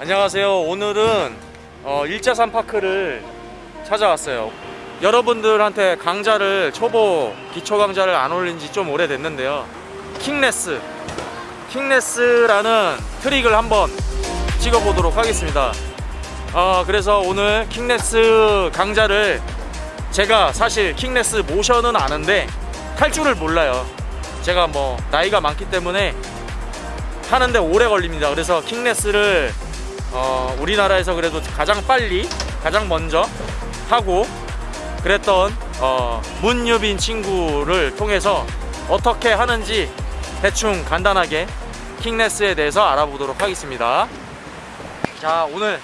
안녕하세요. 오늘은 어, 일자산 park를 찾아왔어요. 여러분들한테 강좌를 초보 기초 강좌를 안 올린 지 좀 오래됐는데요. kickless, kickless라는 트릭을 한번 찍어보도록 하겠습니다. 어, 그래서 오늘 kickless 강좌를 제가 사실 kickless 모션은 아는데 탈 줄을 몰라요. 제가 뭐 나이가 많기 때문에 하는데 오래 걸립니다. 그래서 킹레스를 어, 우리나라에서 그래도 가장 빨리 가장 먼저 하고 그랬던 어, 문유빈 친구를 통해서 어떻게 하는지 대충 간단하게 킹레스에 대해서 알아보도록 하겠습니다. 자 오늘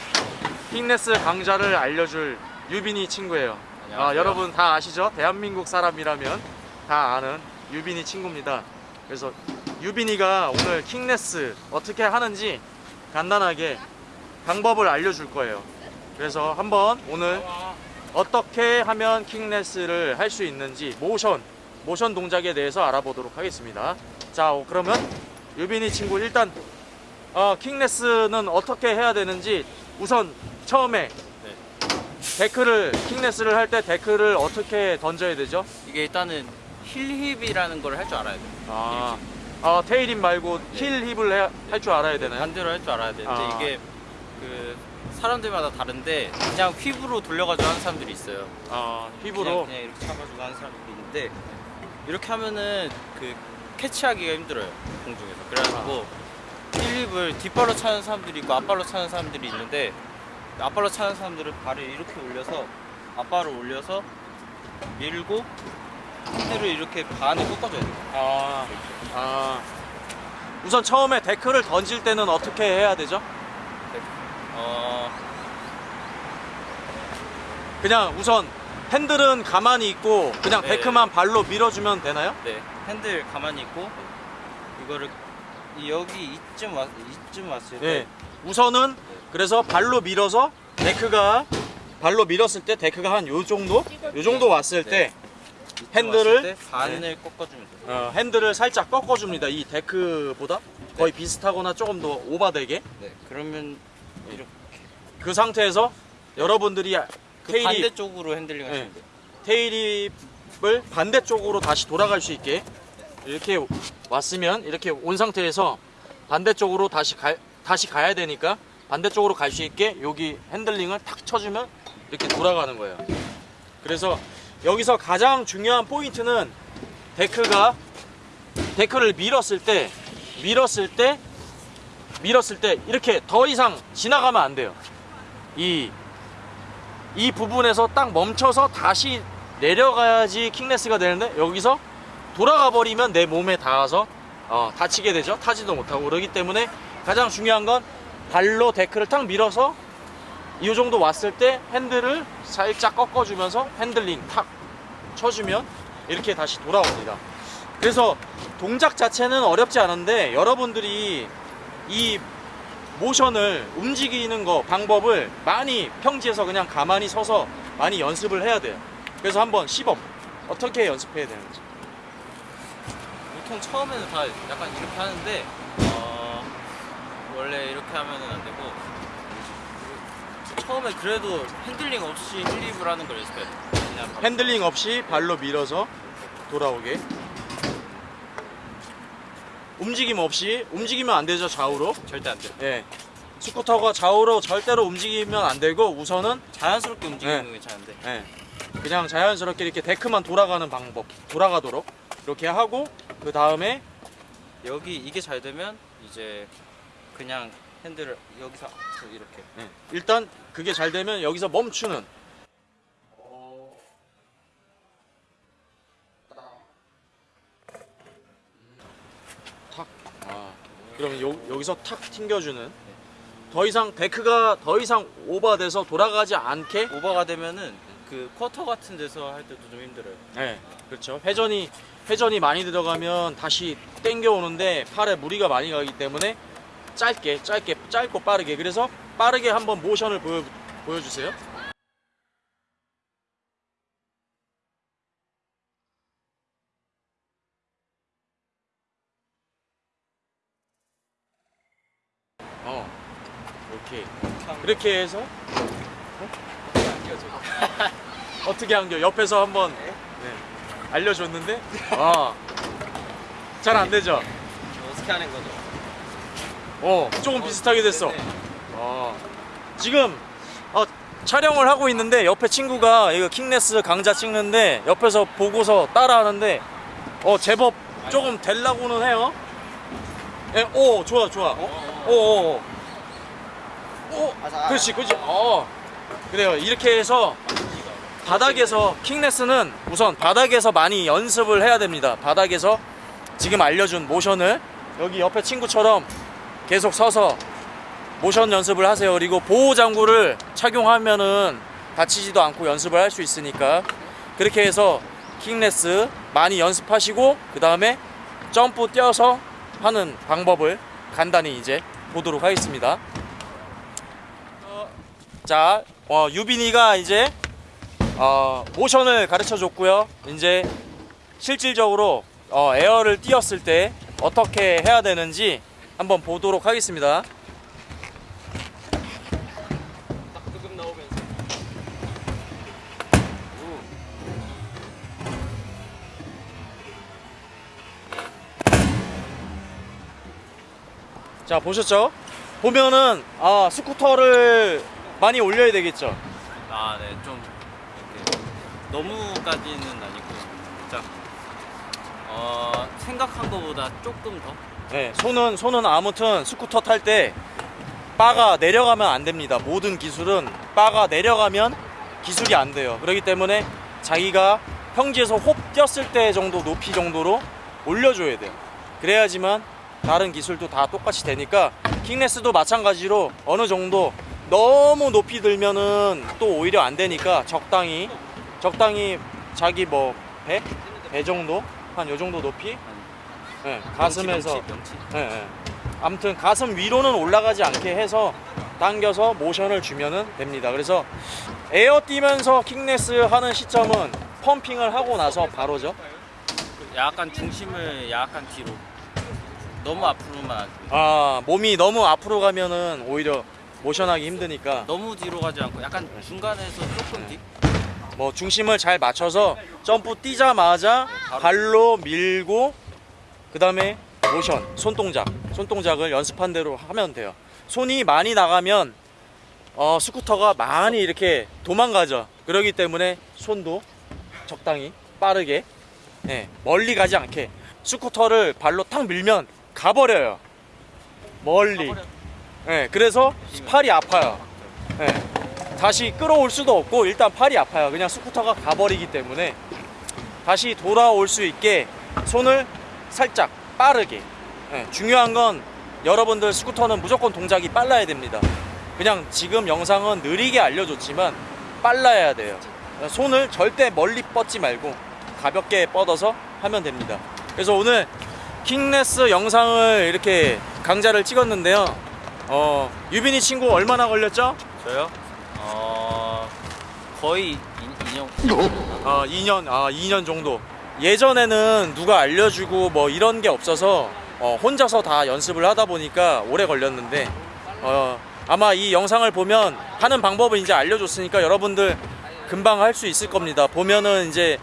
킹레스 강좌를 알려줄 유빈이 친구예요. 아, 여러분 다 아시죠? 대한민국 사람이라면 다 아는 유빈이 친구입니다. 그래서 유빈이가 오늘 킹레스 어떻게 하는지 간단하게 방법을 알려줄 거예요. 그래서 한번 오늘 어떻게 하면 킹레스를 할 수 있는지 모션, 모션 동작에 대해서 알아보도록 하겠습니다. 자, 어, 그러면 유빈이 친구 일단 어, 킹레스는 어떻게 해야 되는지 우선 처음에 데크를 kickless를 할 때 데크를 어떻게 던져야 되죠? 이게 일단은 heelwhip이라는 걸 할 줄 알아야 돼요. 아, 아 tailwhip 말고 heel whip을 할 줄 알아야 되나요? 반대로 할 줄 알아야 되는데 아. 이게 그 사람들마다 다른데 그냥 whip으로 돌려가지고 하는 사람들이 있어요. 아, 그냥, whip으로 그냥 이렇게 잡아주고 하는 사람들이 있는데 이렇게 하면은 그 캐치하기가 힘들어요 공중에서. 그래가지고 heelwhip을 뒷발로 차는 사람들이 있고 앞발로 차는 사람들이 있는데 앞발로 차는 사람들은 발을 이렇게 올려서 앞발을 올려서 밀고 핸들을 이렇게 반을 꺾어줘야 돼요. 아, 아. 우선 처음에 데크를 던질 때는 어떻게 해야 되죠? 어, 그냥 우선 핸들은 가만히 있고 그냥 네. 데크만 발로 밀어주면 되나요? 네, 핸들 가만히 있고 이거를 이 여기 이쯤 왔 이쯤 왔을 때 네. 우선은 그래서 발로 밀어서 데크가 발로 밀었을 때 데크가 한 요 정도? 요 정도 왔을 네. 때 핸들을- 왔을 때 반을 꺾어주면 돼요. 어, 핸들을 살짝 꺾어줍니다. 이 데크보다 거의 비슷하거나 조금 더 오바되게 네, 그러면 이렇게 그 상태에서 여러분들이 그 테일이 반대쪽으로 핸들링 네. 하시면 돼요. tailwhip을 반대쪽으로 다시 돌아갈 수 있게 이렇게 왔으면 이렇게 온 상태에서 반대쪽으로 다시 가, 다시 가야 되니까 반대쪽으로 갈 수 있게 여기 핸들링을 탁 쳐주면 이렇게 돌아가는 거예요. 그래서 여기서 가장 중요한 포인트는 데크가 데크를 밀었을 때 밀었을 때 밀었을 때 이렇게 더 이상 지나가면 안 돼요. 이 이 부분에서 딱 멈춰서 다시 내려가야지 kickless가 되는데 여기서 돌아가 버리면 내 몸에 닿아서 어, 다치게 되죠. 타지도 못하고. 그러기 때문에 가장 중요한 건 발로 데크를 탁 밀어서 이 정도 왔을 때 핸들을 살짝 꺾어주면서 핸들링 탁 쳐주면 이렇게 다시 돌아옵니다. 그래서 동작 자체는 어렵지 않은데 여러분들이 이 모션을 움직이는 거 방법을 많이 평지에서 그냥 가만히 서서 많이 연습을 해야 돼요. 그래서 한번 시범 어떻게 연습해야 되는지. 보통 처음에는 다 약간 이렇게 하는데 어, 원래 이렇게 하면은 안 되고 처음에 그래도 핸들링 없이 heelwhip을 하는 걸 연습해야 돼요. 핸들링 없이 발로 밀어서 돌아오게. 움직임 없이 움직이면 안 되죠 좌우로. 절대 안 돼요. 예. 스쿠터가 좌우로 절대로 움직이면 안 되고 우선은 자연스럽게 움직이는 네. 게 괜찮은데 예. 그냥 자연스럽게 이렇게 데크만 돌아가는 방법 돌아가도록 이렇게 하고 그 다음에 여기 이게 잘 되면 이제 그냥 핸들을 여기서 이렇게 네. 일단 그게 잘 되면 여기서 멈추는 그러면 요, 여기서 탁 튕겨주는 더 이상 데크가 더 이상 오버돼서 돌아가지 않게 오버가 되면은 그 쿼터 같은 데서 할 때도 좀 힘들어요. 네, 그렇죠. 회전이 회전이 많이 들어가면 다시 땡겨 오는데 팔에 무리가 많이 가기 때문에 짧게 짧게 짧고 빠르게 그래서 빠르게 한번 모션을 보여 보여주세요. 어. 오케이. 그렇게 해서 어떻게 한겨? 옆에서 한번 네. 알려줬는데 아. 잘 안 되죠? 어떻게 하는 거죠? 어, 조금 비슷하게 됐어. 네. 어. 지금 어, 촬영을 하고 있는데 옆에 친구가 이거 킹네스 강좌 찍는데 옆에서 보고서 따라하는데 어 제법 조금 될라고는 해요. 예, 오 좋아 좋아. 오, 오, 오. 오, 그렇지, 그렇지. 어, 그래요. 이렇게 해서 바닥에서 킹네스는 우선 바닥에서 많이 연습을 해야 됩니다. 바닥에서 지금 알려준 모션을 여기 옆에 친구처럼 계속 서서 모션 연습을 하세요. 그리고 보호 장구를 착용하면은 다치지도 않고 연습을 할 수 있으니까 그렇게 해서 킹네스 많이 연습하시고 그 다음에 점프 뛰어서 하는 방법을 간단히 이제 보도록 하겠습니다. 자, 어, 유빈이가 이제 어, 모션을 가르쳐 줬고요. 이제 실질적으로 어, 에어를 띄었을 때 어떻게 해야 되는지 한번 보도록 하겠습니다. 자, 보셨죠? 보면은 아, 스쿠터를 많이 올려야 되겠죠. 아, 네, 좀 이렇게 너무까지는 아니고 살짝 어 생각한 것보다 조금 더 네, 손은 손은 아무튼 스쿠터 탈 때 바가 내려가면 안 됩니다. 모든 기술은 바가 내려가면 기술이 안 돼요. 그렇기 때문에 자기가 평지에서 hop 뛰었을 때 정도 높이 정도로 올려줘야 돼요. 그래야지만 다른 기술도 다 똑같이 되니까 킹네스도 마찬가지로 어느 정도 너무 높이 들면은 또 오히려 안 되니까 적당히 적당히 자기 뭐 배? 배 정도? 한 요 정도 높이? 네, 가슴에서 명치, 명치, 명치. 예, 예. 아무튼 가슴 위로는 올라가지 않게 해서 당겨서 모션을 주면은 됩니다. 그래서 에어 뛰면서 킥네스 하는 시점은 펌핑을 하고 나서 바로죠. 약간 중심을 약간 뒤로 너무 앞으로만 안- 아 몸이 너무 앞으로 가면은 오히려 모션하기 힘드니까. 너무 뒤로 가지 않고 약간 중간에서 조금 뒤? 뭐 중심을 잘 맞춰서 점프 뛰자마자 발로 밀고 그 다음에 모션 손동작. 손동작을 연습한 대로 하면 돼요. 손이 많이 나가면 어, 스쿠터가 많이 이렇게 도망가죠. 그러기 때문에 손도 적당히 빠르게 예, 멀리 가지 않게 스쿠터를 발로 탁 밀면 가버려요. 멀리 예, 그래서 팔이 아파요 예. 다시 끌어올 수도 없고 일단 팔이 아파요. 그냥 스쿠터가 가버리기 때문에 다시 돌아올 수 있게 손을 살짝 빠르게. 예, 중요한 건 여러분들 스쿠터는 무조건 동작이 빨라야 됩니다. 그냥 지금 영상은 느리게 알려줬지만 빨라야 돼요. 손을 절대 멀리 뻗지 말고 가볍게 뻗어서 하면 됩니다. 그래서 오늘 킹네스 영상을 이렇게 강좌를 찍었는데요. 어, 유빈이 친구 얼마나 걸렸죠? 저요? 어 거의 인, 인형 아 2년 아 2년 정도 예전에는 누가 알려주고 뭐 이런 게 없어서 어, 혼자서 다 연습을 하다 보니까 오래 걸렸는데 어, 아마 이 영상을 보면 하는 방법을 이제 알려줬으니까 여러분들 금방 할 수 있을 겁니다 보면은 이제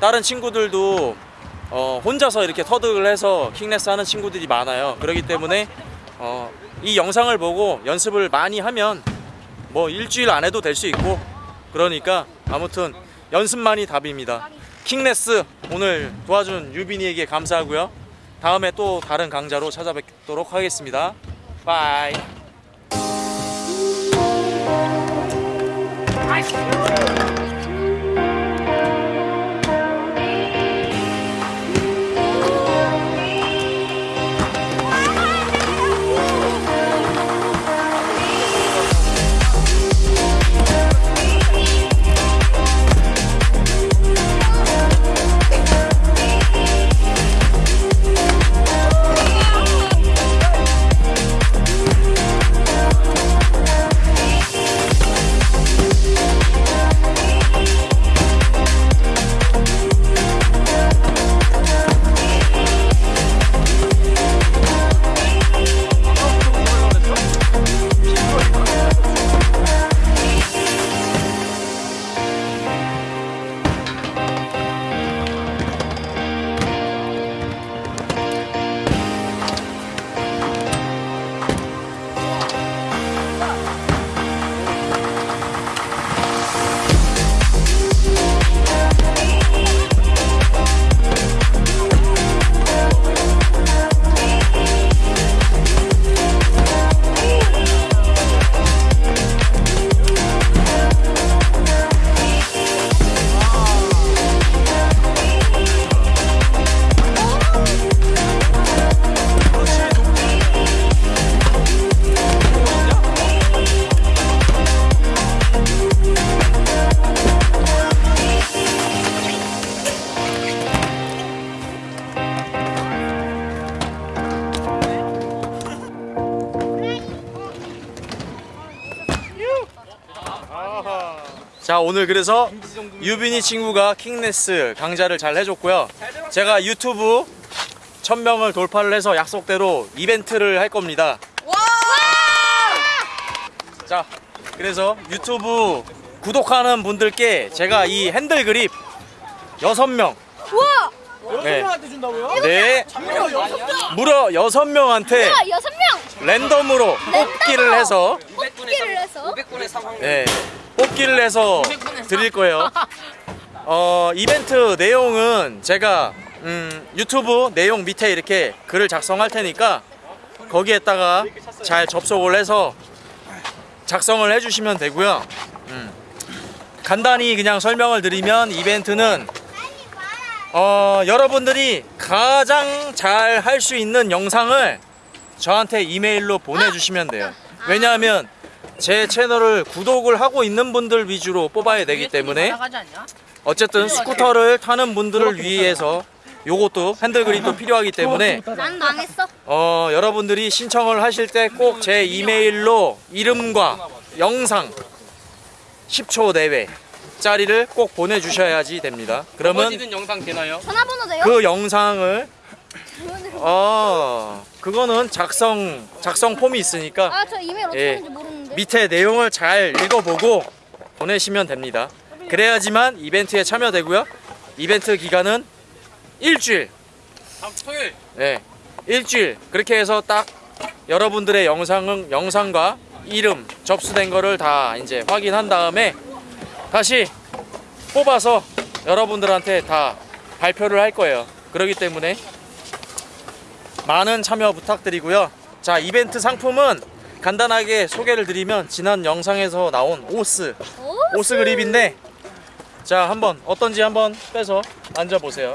다른 친구들도 어, 혼자서 이렇게 터득을 해서 킹레스 하는 친구들이 많아요 그렇기 때문에 어, 이 영상을 보고 연습을 많이 하면 뭐 일주일 안 해도 될 수 있고 그러니까 아무튼 연습만이 답입니다. 킹네스 오늘 도와준 유빈이에게 감사하고요. 다음에 또 다른 강좌로 찾아뵙도록 하겠습니다. 바이. 자 오늘 그래서 유빈이 친구가 킹네스 강좌를 잘 해줬고요 제가 유튜브 1000명을 돌파를 해서 약속대로 이벤트를 할 겁니다 자 그래서 유튜브 구독하는 분들께 제가 이 핸들 그립 6명 우와! 네, 한테 준다고요? 네 무려 6명한테 우와, 여섯 명! 랜덤으로 뽑기를 해서 뽑기를 해서 500분의 상황. 네, 뽑기를 해서 드릴 거예요. 어, 이벤트 내용은 제가 음, 유튜브 내용 밑에 이렇게 글을 작성할 테니까 거기에다가 잘 접속을 해서 작성을 해주시면 되고요. 음, 간단히 그냥 설명을 드리면 이벤트는 어, 여러분들이 가장 잘 할 수 있는 영상을 저한테 이메일로 보내주시면 돼요. 왜냐하면 제 채널을 구독을 하고 있는 분들 위주로 뽑아야 되기 때문에 어쨌든 스쿠터를 타는 분들을 위해서 요것도 핸들 그립도 필요하기 때문에 난 망했어. 어, 여러분들이 신청을 하실 때 꼭 제 이메일로 이름과 영상 10초 내외 짜리를 꼭 보내주셔야지 됩니다. 그러면 영상 되나요? 전화번호 돼요? 그 영상을 어 그거는 작성 작성 폼이 있으니까 아, 저 이메일 어떻게 예. 하는지 모르는데. 밑에 내용을 잘 읽어보고 보내시면 됩니다. 그래야지만 이벤트에 참여되고요. 이벤트 기간은 일주일. 토요일. 네, 일주일. 그렇게 해서 딱 여러분들의 영상은 영상과 이름 접수된 거를 다 이제 확인한 다음에 다시 뽑아서 여러분들한테 다 발표를 할 거예요. 그렇기 때문에 많은 참여 부탁드리고요. 자, 이벤트 상품은 간단하게 소개를 드리면 지난 영상에서 나온 오스 오, 오스 그립인데 자 한번 어떤지 한번 빼서 만져보세요.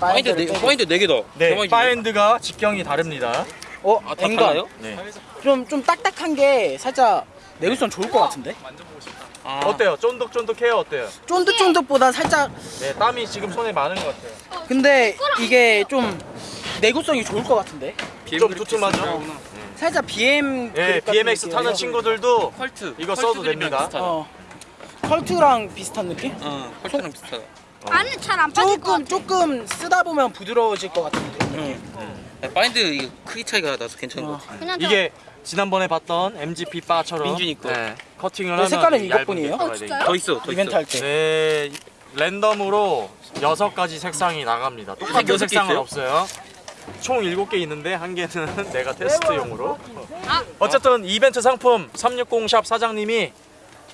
bar end 네 bar end 네 개다. 네, bar end가 직경이 다릅니다. 어, 아, bar end인가요? 네. 좀, 좀 딱딱한 게 살짝 내구성 좋을 것 같은데? 아. 어때요? 쫀득쫀득해요? 어때요? 쫀득쫀득보다 살짝, 네, 땀이 지금 손에 많은 것 같아요. 근데 이게 좀 내구성이 좋을 것 같은데? 좀 두툼하죠? 살짝 BM. 같은 BMX. 타는 친구들도 컬트. 이거 써도 됩니다. 어. Cult랑 비슷한 느낌? 어, 컬트랑 비슷하다. 안에 잘안 빠질 것 조금, 같아. 조금 쓰다 보면 부드러워질 것 같은 느낌. 야, bar end 이게 크기 차이가 나서 괜찮은 어. 것 같아. 이게 지난번에 봤던 MGP 바처럼 민준이 거. 네, 커팅을 네, 하면 색깔은 이것뿐이에요? 어, 진짜요? 더 있어, 더 이벤트 있어. 할 때. 네, 랜덤으로 여섯 가지 색상이 나갑니다. 똑같은 색상은 있어요? 없어요. 총 일곱 개 있는데 한 개는 내가 테스트용으로. 어쨌든 이벤트 상품 360샵 사장님이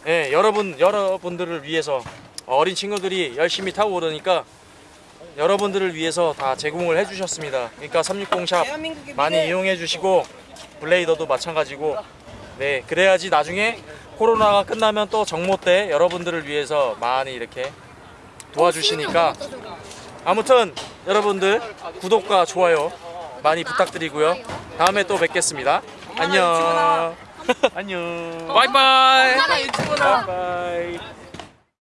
예, 여러분 여러분들을 위해서 어린 친구들이 열심히 타고 오르니까 여러분들을 위해서 다 제공을 해주셨습니다. 그러니까 360샵 많이 이용해 주시고 블레이더도 마찬가지고. 네 그래야지 나중에 코로나가 끝나면 또 정모 때 여러분들을 위해서 많이 이렇게 도와주시니까 아무튼 여러분들 구독과 좋아요 많이 부탁드리고요. 다음에 또 뵙겠습니다. 안녕. 안녕. 바이바이. 바이바이